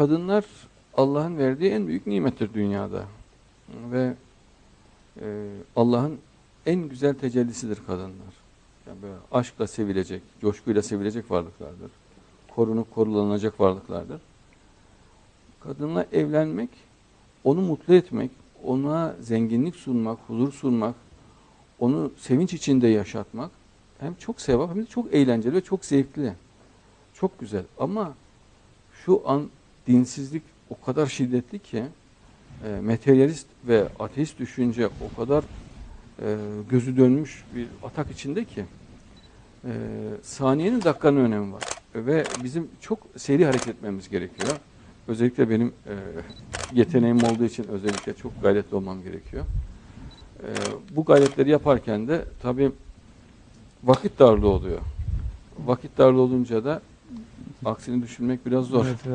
kadınlar Allah'ın verdiği en büyük nimettir dünyada. Ve e, Allah'ın en güzel tecellisidir kadınlar. Yani böyle aşkla sevilecek, coşkuyla sevilecek varlıklardır. Korunup korulanacak varlıklardır. Kadınla evlenmek, onu mutlu etmek, ona zenginlik sunmak, huzur sunmak, onu sevinç içinde yaşatmak hem çok sevap hem de çok eğlenceli ve çok zevkli. Çok güzel ama şu an dinsizlik o kadar şiddetli ki e, materyalist ve ateist düşünce o kadar e, gözü dönmüş bir atak içinde ki e, saniyenin dakikanın önemi var. Ve bizim çok seri hareket etmemiz gerekiyor. Özellikle benim e, yeteneğim olduğu için özellikle çok gayretli olmam gerekiyor. E, bu gayretleri yaparken de tabii vakit darlığı oluyor. Vakit darlığı olunca da aksini düşünmek biraz zor. Evet,